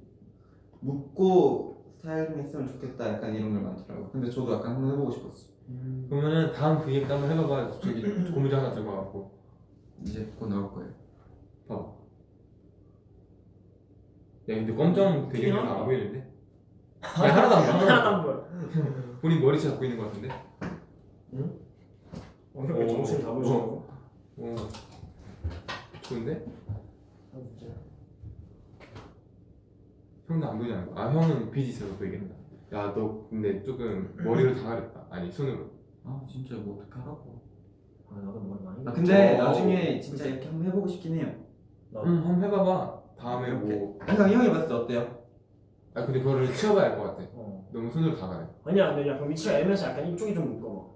묶고 스타일링 했으면 좋겠다 약간 이런 걸 많더라고. 근데 저도 약간 한번 해보고 싶었어. 그러면은 다음 그 얘기 한번 해봐봐. 저기 고무줄 하나 들고 와갖고. 이제 곧 넣을 거예요. 봐봐. 야 근데 검정 되게 튀나? 안 보이는데? 야 하나도 안 보여. 하나도 안 보여. 본인 머리채 잡고 있는 것 같은데? 어, 이렇게 오, 정신 다 오. 보시고. 어. 좋은데? 아, 진짜. 형도 안 보이지 않을까? 아 형은 빚이 있어서 보이겠다. 야 너 근데 조금 머리를 다 가렸다. 아니 손으로. 아 진짜 이거 어떻게 하라고? 아, 나도 머리 많이. 아 근데 저- 나중에 진짜 이렇게 한번 해보고 싶긴 해요. 나응 한번 해봐봐. 다음에 이렇게. 뭐. 그러니까 형이 봤을 때 어때요? 아 근데 그거를 치워봐야 할것 같아. 어. 너무 손으로 다 가려. 아니야, 근데 약간 위치가 애매해서 약간 이쪽이 좀 묶어.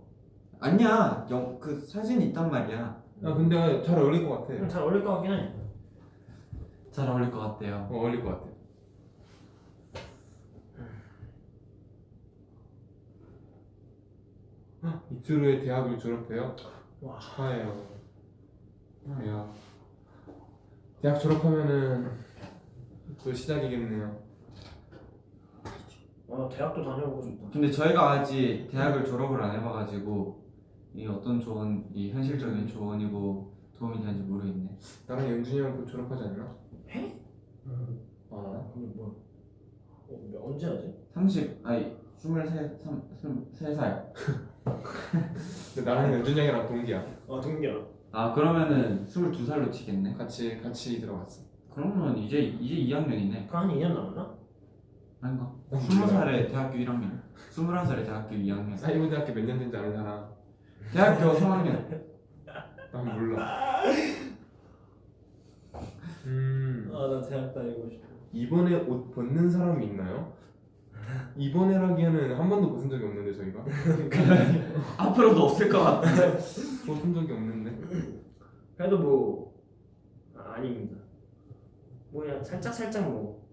아니야, 영, 그 사진이 있단 말이야. 아 근데 잘 어울릴 것 같아. 음, 잘 어울릴 것 같긴 해. 잘 어울릴 것 같대요. 어, 어울릴 것 같아. 헉, 이틀 후에 대학을 졸업해요? 와. 축하해요. 야, 대학 졸업하면은 또 시작이겠네요. 아, 대학도 다녀보고 싶다. 근데 저희가 아직 대학을 졸업을 안 해봐가지고 이 어떤 조언, 이 현실적인 조언이고 도움이 되는지 모르겠네. 나랑 연준이 형곧 졸업하지 않나? 해? 아, 근데 뭐? 어, 몇- 언제 하지? 30, 아니 23, 3, 23살. 근데 나랑 연준이 형이랑 동기야. 아, 동기야. 아 그러면은 22살로 치겠네. 같이 같이 들어갔어. 그러면 이제 이제 2학년이네. 그한 2년 남았나? 아닌가? 어, 20살에 대학교 1학년, 21살에 대학교 2학년, 사이버 대학교 몇 년 된지 아는 사람? 대학교 3학년. 난 몰라. 음. 아, 나 대학 다니고 싶어. 이번에 옷 벗는 사람이 있나요? 이번에라기에는 한 번도 벗은 적이 없는데 저희가 앞으로도 없을 것 같은데. 벗은 적이 없는데 그래도 뭐 아, 아닙니다. 뭐야 살짝 살짝 뭐.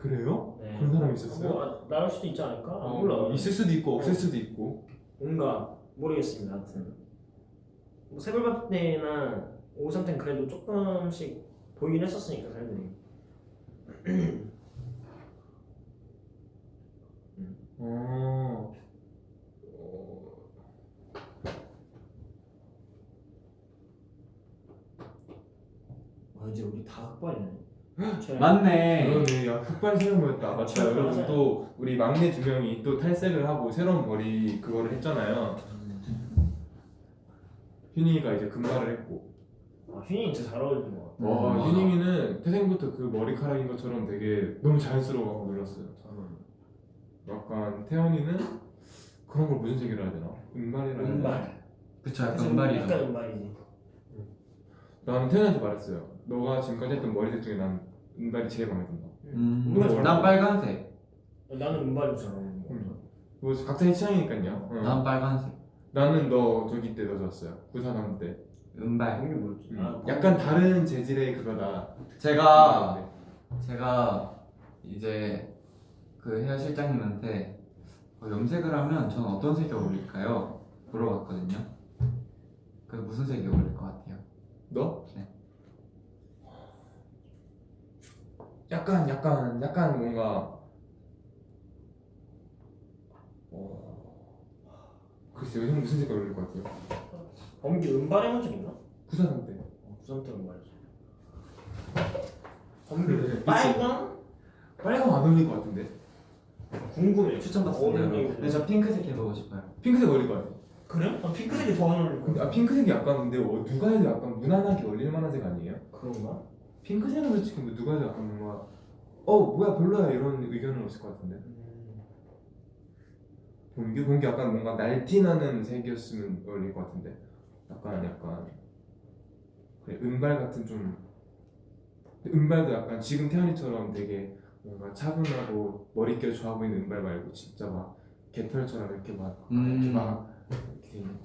그래요? 네. 그런 사람이 있었어요? 뭐, 아, 나올 수도 있지 않을까? 아, 어, 몰라. 있을 수도 있고 없을 어. 수도 있고 뭔가 모르겠습니다. 하여튼 뭐 새벽밥 때나 오후 상태는 그래도 조금씩 보이긴 했었으니까 사람들이. 어... 어... 와 이제 우리 다 흑발이네. 제- 맞네. 그러네 야 흑발 생각보였다 맞다 맞아요. 여러분 또 우리 막내 두 명이 또 탈색을 하고 새로운 머리 그거를 했잖아요 휴닝이가 이제 금발을 했고 아 휘닝 진짜 잘 어울리는 것 같아. 와. 휴닝이는 태생부터 그 머리카락인 것처럼 되게 너무 자연스러워하고 놀랐어요 잘 어울려. 약간 태연이는 그런 걸 무슨 색이라 해야 되나? 은발이라 해야 되나? 은발. 그쵸, 약간 은발이죠. 약간 은발이지. 나는 태연한테 말했어요 너가 지금까지 했던 머리색 중에 난 은발이 제일 마음에 든다 음, 잘 난. 빨간색. 나는 은발이 잘 어울리는 것 같아. 음. 뭐 각자의 취향이니까요 어. 난 빨간색. 나는 너 저기 때너 좋았어요 부산함 때 은발. 이게 뭐였지? 음. 아, 약간 다른 재질의 그거다 제가 제가 이제 그 헤어 실장님한테 어, 염색을 하면 저는 어떤 색이 어울릴까요? 물어봤거든요. 그 무슨 색이 어울릴 것 같아요? 너? 네. 약간 약간 약간 뭔가 어... 글쎄요 형 무슨 색깔 어울릴 것 같아요? 범기 은발 해본 적 있나? 부산함 때 어, 부산 때 은발이지. 그래, 빨강? 빨강 안 어울릴 것 같은데 궁금해. 추천받습니다. 근데 저 핑크색 해보고 싶어요. 핑크색 어울릴 것 같아 그래? 아, 핑크색이 더 안 어울릴 것 같아. 아 핑크색이 약간 근데 어, 누가 해도 약간 무난하게 어울릴 만한 색 아니에요? 그런가? 핑크색은 솔직히 뭐 누가 해도 약간 뭔가 어 뭐야 별로야 이런 의견은 없을 것 같은데. 음, 본게 본게 약간 뭔가 날티나는 색이었으면 어울릴 것 같은데. 약간 약간. 그래 은발 같은 좀 은발도 약간 지금 태연이처럼 되게 뭔가 차분하고 머릿결 좋아 보이는 은발 말고 진짜 막 개털처럼 이렇게 막 음. 이렇게 막 이렇게. 있는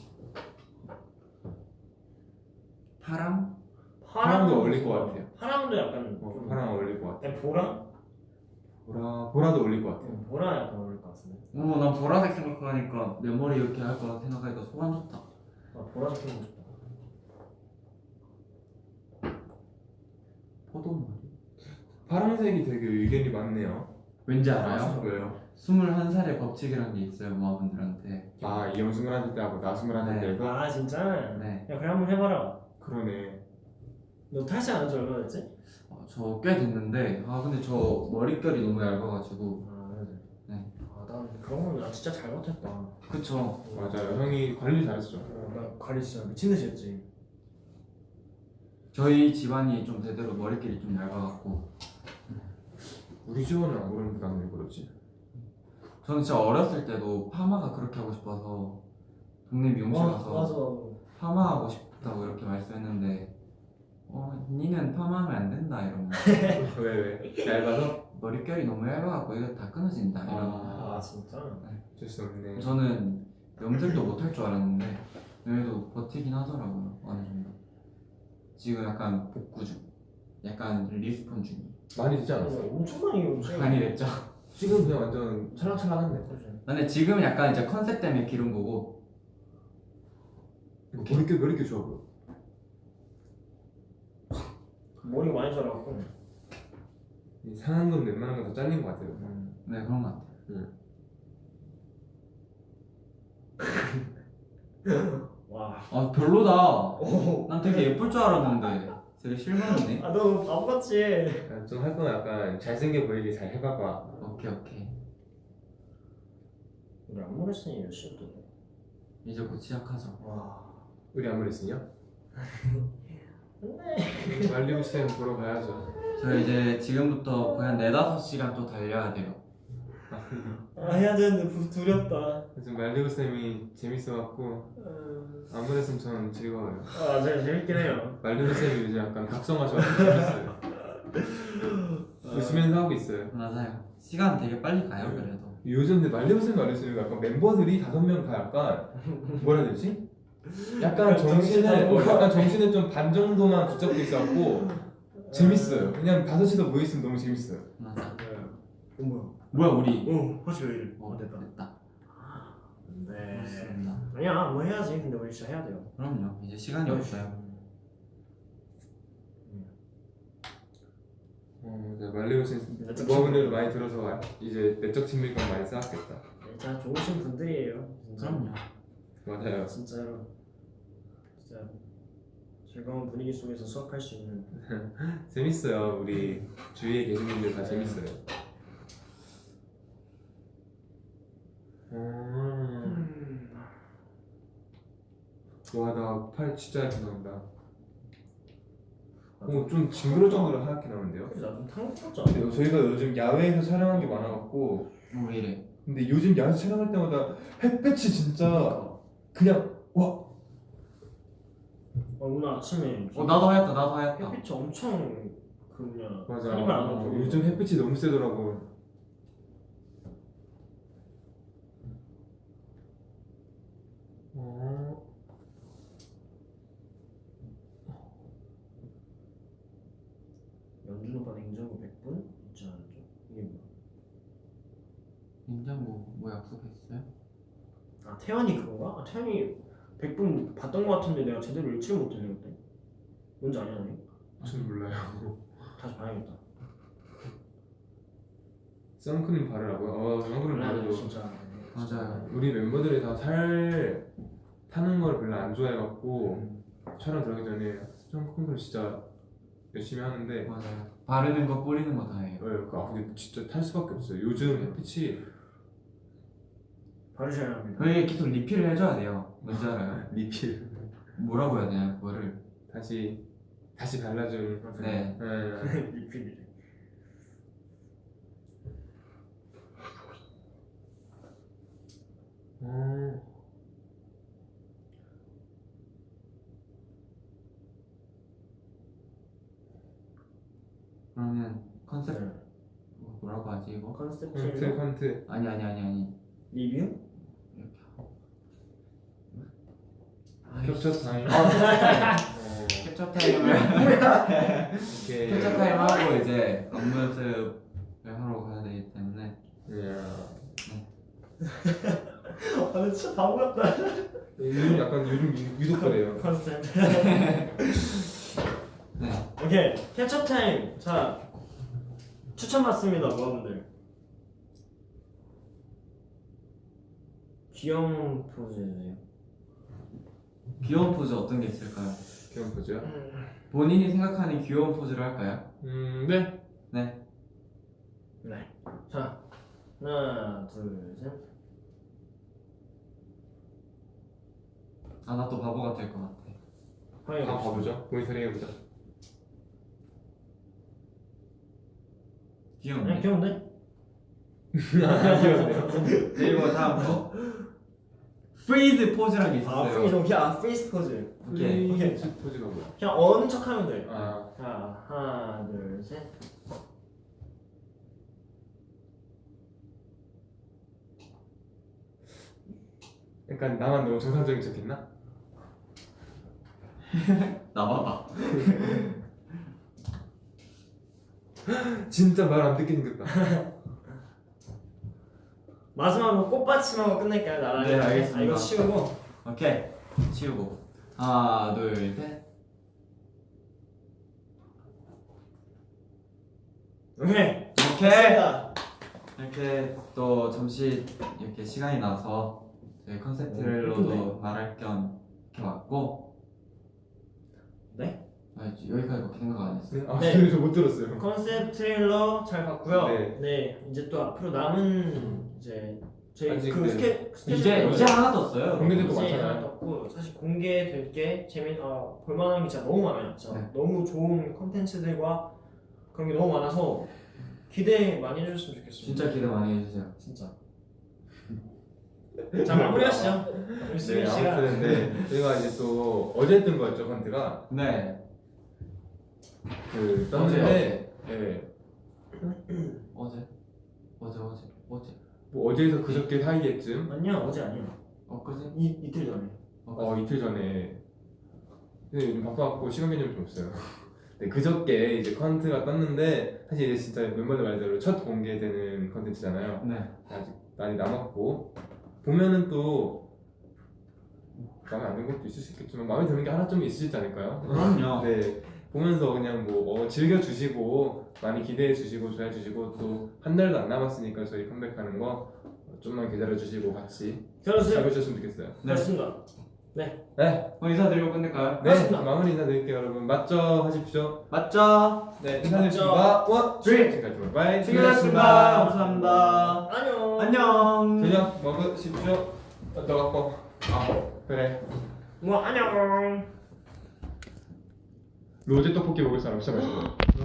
파랑? 파랑도 어울릴 것 같아요. 파랑도 약간 어, 좀 파랑 어울릴 것 같아. 약간 보라? 보라 보라도 어울릴 것 같아요. 응, 보라 약간 어울릴 것 같은데. 오, 난 보라색 생각하니까 내 머리 이렇게 할 거라 생각하니까 소감 좋다. 아, 보라색 해보고 싶다. 포도머리. 파란색이 되게 의견이 많네요. 왠지 아, 알아요? 왜요? 21살의 법칙이란 게 있어요, 모아분들한테. 아 이형 스물한 살 때하고 나 스물한 살 네. 때가 아 진짜? 네. 야 그래 한번 해봐라. 그러네. 너 탈색 안한 지 얼마나 됐지? 어, 저꽤 됐는데, 아, 근데 저 머릿결이 너무 얇아가지고. 아 그래. 네. 아난 그런 거는 나 진짜 잘못했다. 그쵸. 맞아요. 형이 관리 잘했어. 어, 나 관리 진짜 미친 듯이 했지. 저희 집안이 좀 대대로 머릿결이 좀 얇아갖고. 우리 집안은 안 그런 부담을 왜 그러지? 저는 진짜 어렸을 때도 파마가 그렇게 하고 싶어서 동네 미용실 와, 가서 맞아. 파마하고 싶다고 이렇게 말씀했는데 어, 니는 파마하면 안 된다 이러면 왜 왜? 얇아서? 머릿결이 너무 얇아갖고 이거 다 끊어진다 이러면 아 진짜? 어쩔 수 없네. 저는 염색도 못 할 줄 알았는데 그래도 버티긴 하더라고요 어느 정도 지금 약간 복구 중 약간 respawn 중이에요 많이 되지 어, 않았어? 엄청 많이 엄청 많이 됐죠 지금 그냥 완전 찰랑찰랑한데. 근데 지금 약간 이제 컨셉 때문에 기른 거고 머릿결 머릿결 좋아 보여. 머리 많이 자라고. 이 상한 건 웬만한 건 다 잘린 것 같아요. 네 그런 것 같아요 와. 아 별로다 오. 난 되게 예쁠 줄 알았는데 되게 실망이네 아 너 바보같이. 좀할 건 약간 잘생겨 보이게 잘 해봐봐. 오케이 오케이 우리 안무 레슨이 몇 돼? 이제 곧 시작하죠 와. 우리 안무 레슨이 요? 근데. 말리고 쌤 보러 가야죠. 저 이제 지금부터 거의 한 4, 5시간 또 달려야 돼요 아 해야 되는데 부- 두렵다. 요즘 말리고 쌤이 재밌어갖고 음. 안무 레슨 전 즐거워요. 아 제가 재밌긴 해요. 말리고 쌤이 요즘 약간 각성하셔서 재밌어요. 웃으면서 하고 있어요. 맞아요 시간 되게 빨리 가요 네. 그래도 요즘 근데 말리고 쌤 말리고 쌤이 약간 멤버들이 다섯 명 다 약간 뭐라 해야 되지? 약간 정신을 어, 약간 정신을 좀 반 정도만 붙잡고 있어갖고 재밌어요. 그냥 다섯이서 모여 있으면 너무 재밌어요. 맞아 네. 어 뭐야? 뭐야 우리 어왜 이래? 어어 됐다. 됐다 네. 맞습니다 아니야 뭐 해야지. 근데 우리 진짜 해야 돼요. 그럼요 이제 시간이 없어요 어, 네, 말리고 쌤 내적 모아분들 많이 들어서 이제 내적 친밀감 많이 쌓았겠다. 진짜 좋으신 분들이에요. 진짜. 그럼요 맞아요. 진짜로. 진짜 즐거운 분위기 속에서 수업할 수 있는. 재밌어요. 우리 주위에 계신 분들 다 재밌어요. 음. 와, 나 팔 진짜 얇게 나온다. 어, 좀 징그러울 정도로 하얗게 나오는데요? 그래서 나좀 근데 않아? 저희가 요즘 야외에서 촬영한 게 많아갖고 어, 왜 이래 근데 요즘 야외에서 촬영할 때마다 햇볕이 진짜 그냥 와 어, 오늘 아침에 어 나도 하였다 나도 하였다 햇빛이 엄청 그 그냥 맞아 안 나고 요즘 햇빛이 너무 세더라고 어... 연준 오빠 냉장고 100분 있지 않았죠? 이게 뭐야? 냉장고 뭐 약속했어요? 아 태연이 그건가? 아, 태연이 100분 봤던 거 같은데 내가 제대로 읽지를 못했네 그때. 뭔지 아냐 니전 몰라요. 다시 봐야겠다. 선크림 바르라고요? 어 선크림 아니, 바르죠 진짜. 맞아요. 우리 멤버들이 다 살 타는 걸 별로 안 좋아해갖고 음. 촬영 들어가기 전에 선크림 진짜 열심히 하는데 맞아요. 바르는 거 뿌리는 거 다 해요. 어, 아 근데 진짜 탈 수밖에 없어요. 요즘 햇빛이 바르셔야 합니다. 저희 계속 리필을 해줘야 돼요 뭔지 알아요? 리필 뭐라고 해야 되나 그거를 다시 다시 발라준 네 네. 리필이래 어. 그러면 컨셉 네. 뭐- 뭐라고 하지 이거? 컨셉 트레일러 컨트 아니 아니 아니 아니 리뷰 이렇게 하고 캡처 타임 어, 캡처 타임을 이렇게 캡처 타임 하고 이제 연습을 하러 가야 되기 때문에. 아 진짜 바보 같다. 요즘 약간 요즘 그래요. 컨셉. 네. 오케이. 캡처 타임 자 추천 받습니다 모아분들. 귀여운 포즈 해주세요 귀여운 포즈 어떤 게 있을까요? 귀여운 포즈요? 본인이 생각하는 귀여운 포즈를 할까요? 음 네. 네. 네 자 하나 둘 셋. 아 나 또 바보가 될것 같아. 확인해 한번 봐보죠? 모니터링 해보자. 귀여운데? 귀여운데? 아 귀여운데요 그리고 다음 거 freeze 포즈라는 게아 있었어요. freeze 오케이 아 freeze 포즈 오케이. 오케이. freeze 포즈가 뭐야? 그냥 어는 척하면 돼. 아. 자, 하나, 둘, 셋. 약간 나만 너무 정상적인 척했나? 나봐봐. 진짜 말 안 듣게 생겼다 마지막으로 꽃받침하고 끝낼까요, 나란히? 네, 알겠습니다. 아, 이거 치우고. 오케이 치우고 하나 둘셋 오케이. 오케이 됐습니다. 이렇게 또 잠시 이렇게 시간이 나서 저희 컨셉 오, 트레일러도 예쁜데? 말할 겸 이렇게 왔고 네? 아, 여기까지밖에 생각 안 했어요 네? 아 네. 네. 저못 들었어요 컨셉 트레일러 잘 봤고요. 네. 네. 이제 또 앞으로 남은 이제 아직 그 네. 스케 스케줄 이제 이제 하나 떴어요 공개될 거 많잖아요. 떴고 사실 공개될 게 재미 어, 볼만한 게 진짜 너무 많아요. 진짜 네. 너무 좋은 컨텐츠들과 그런 게 너무 많아서 기대 많이 해주셨으면 좋겠어요. 진짜 기대 많이 해주세요 진짜. 자 마무리하시죠. 네 아무튼 네 저희가 이제 또 어제 뜬 거였죠 컨트가 네그 어제 떴는데 네. 어제 어제 어제 어제 뭐 어제에서 그저께 사이에쯤? 아니야 어제 아니야. 엊그제 이 이틀 전에. 어 엊그제 이틀 전에. 근데 요즘 바빠갖고 시간 개념이 좀 없어요. 네 그저께 이제 컨트가 떴는데 사실 이제 진짜 멤버들 말대로 첫 공개되는 컨텐츠잖아요. 네. 아직 많이 남았고. 보면은 또 마음에 안 드는 것도 있을 수 있겠지만 마음에 드는 게 하나쯤 있으시지 않을까요? 그럼요. 네 보면서 그냥 뭐 어, 즐겨주시고 많이 기대해주시고 좋아해주시고 또 한 달도 안 남았으니까 저희 컴백하는 거 어, 좀만 기다려주시고 같이 잘 그렇습니다. 보셨으면 좋겠어요. 그렇습니다. 네, 그럼 인사드리고 끝낼까요? 네. 맞습니다. 마무리 인사드릴게요 여러분. 맞죠? 하십시오. 맞죠? 네. 인사드리겠습니다. one, two. 지금까지 바이. 수고하셨습니다 감사합니다. 안녕. 안녕. 저녁 먹으십시오. 어, 너 갖고? 아 그래. 뭐 안녕. 로제 떡볶이 먹을 사람 없어가지고